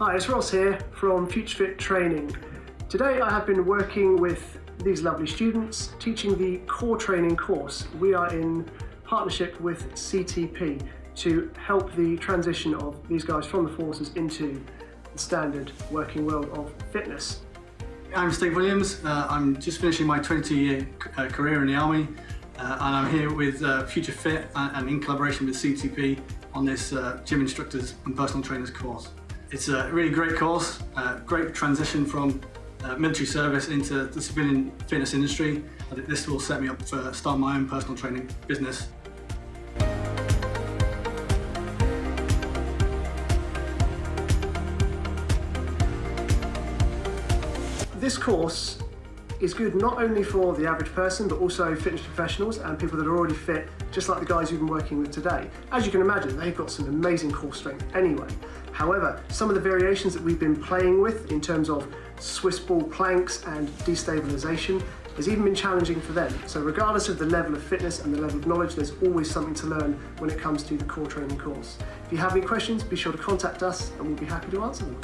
Hi, it's Ross here from FutureFit Training. Today I have been working with these lovely students teaching the core training course. We are in partnership with CTP to help the transition of these guys from the forces into the standard working world of fitness. I'm Steve Williams. Uh, I'm just finishing my 22 year uh, career in the Army uh, and I'm here with uh, Future Fit and, and, in collaboration with CTP on this uh, gym instructors and personal trainers course. It's a really great course, great transition from uh, military service into the civilian fitness industry. I think this will set me up for starting my own personal training business. This course is good not only for the average person but also fitness professionals and people that are already fit just like the guys you've been working with today. As you can imagine they've got some amazing core strength anyway. However, some of the variations that we've been playing with in terms of Swiss ball planks and destabilisation has even been challenging for them. So regardless of the level of fitness and the level of knowledge, there's always something to learn when it comes to the core training course. If you have any questions, be sure to contact us and we'll be happy to answer them.